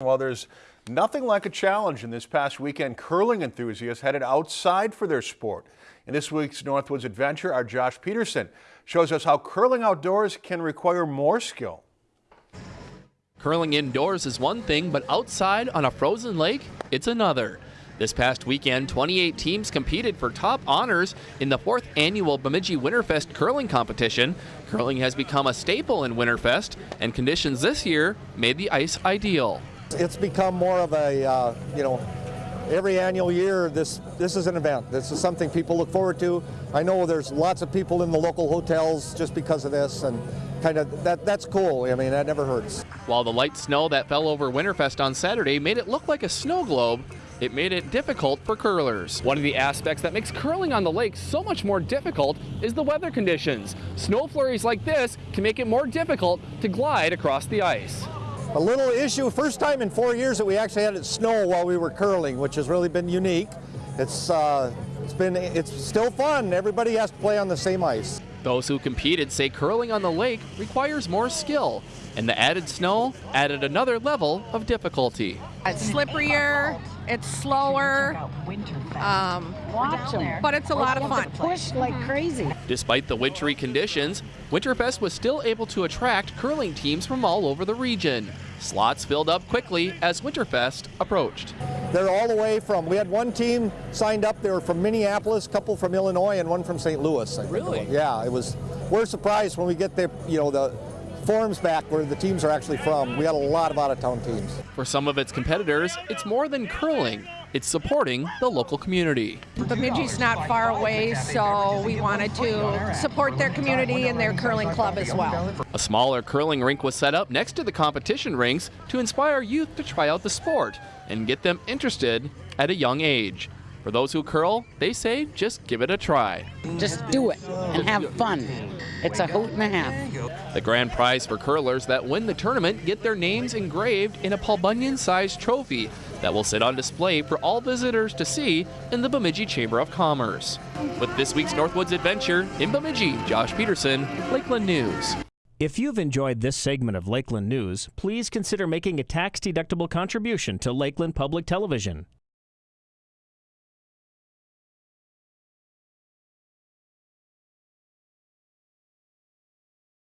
Well, there's nothing like a challenge, in this past weekend, curling enthusiasts headed outside for their sport. In this week's Northwoods Adventure, our Josh Peterson shows us how curling outdoors can require more skill. Curling indoors is one thing, but outside on a frozen lake, it's another. This past weekend, 28 teams competed for top honors in the fourth annual Bemidji Winterfest curling competition. Curling has become a staple in Winterfest, and conditions this year made the ice ideal. It's become more of a, uh, you know, every annual year this this is an event. This is something people look forward to. I know there's lots of people in the local hotels just because of this and kind of that that's cool. I mean, that never hurts. While the light snow that fell over Winterfest on Saturday made it look like a snow globe, it made it difficult for curlers. One of the aspects that makes curling on the lake so much more difficult is the weather conditions. Snow flurries like this can make it more difficult to glide across the ice a little issue. First time in four years that we actually had it snow while we were curling, which has really been unique. It's uh, it's been it's still fun. Everybody has to play on the same ice. Those who competed say curling on the lake requires more skill, and the added snow added another level of difficulty. It's slipperier, it's slower, um, but it's a lot of fun. Push like crazy. Despite the wintry conditions, Winterfest was still able to attract curling teams from all over the region. Slots filled up quickly as Winterfest approached. They're all the way from, we had one team signed up, they were from Minneapolis, a couple from Illinois, and one from St. Louis. Really? Yeah, it was, we're surprised when we get the, you know, the forms back where the teams are actually from. We had a lot of out-of-town teams. For some of its competitors, it's more than curling. It's supporting the local community. Bemidji's not far away, so we wanted to support their community and their curling club as well. A smaller curling rink was set up next to the competition rinks to inspire youth to try out the sport and get them interested at a young age. For those who curl, they say just give it a try. Just do it and have fun. It's a hoot and a half. The grand prize for curlers that win the tournament get their names engraved in a Paul Bunyan-sized trophy that will sit on display for all visitors to see in the Bemidji Chamber of Commerce. With this week's Northwoods Adventure, in Bemidji, Josh Peterson, Lakeland News. If you've enjoyed this segment of Lakeland News, please consider making a tax-deductible contribution to Lakeland Public Television.